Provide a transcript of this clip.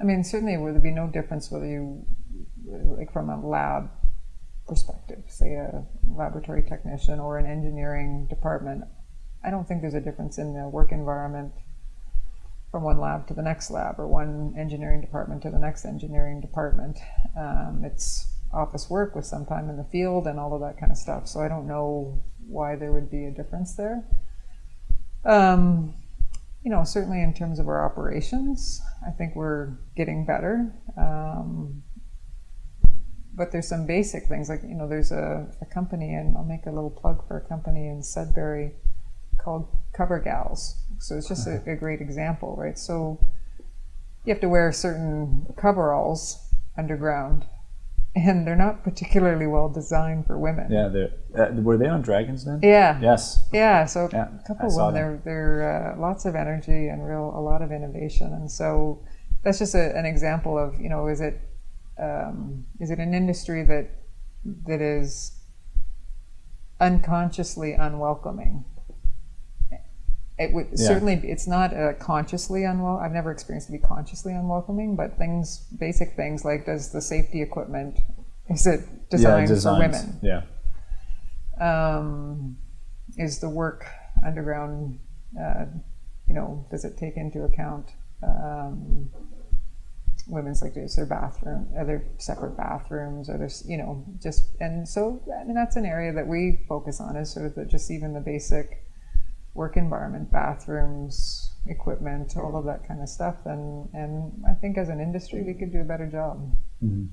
I mean, certainly there would be no difference whether you, like from a lab perspective, say a laboratory technician or an engineering department. I don't think there's a difference in the work environment from one lab to the next lab or one engineering department to the next engineering department. Um, it's office work with some time in the field and all of that kind of stuff. So I don't know why there would be a difference there. Um, you know, certainly in terms of our operations, I think we're getting better. Um, but there's some basic things like, you know, there's a, a, company, and I'll make a little plug for a company in Sudbury called Covergalls. So it's just a, a great example, right? So you have to wear certain coveralls underground and they're not particularly well designed for women. Yeah, uh, were they on Dragons then? Yeah. Yes. Yeah. So yeah, a couple of them. They're they're uh, lots of energy and real a lot of innovation, and so that's just a, an example of you know is it um, is it an industry that that is unconsciously unwelcoming it would yeah. certainly it's not uh, consciously unwell i've never experienced to be consciously unwelcoming but things basic things like does the safety equipment is it designed yeah, for women? Yeah. Um, is the work underground uh, you know does it take into account um, women's like is there bathroom are there separate bathrooms are there you know just and so I mean, that's an area that we focus on is sort of the, just even the basic work environment, bathrooms, equipment, all of that kind of stuff. And, and I think as an industry, we could do a better job. Mm-hmm.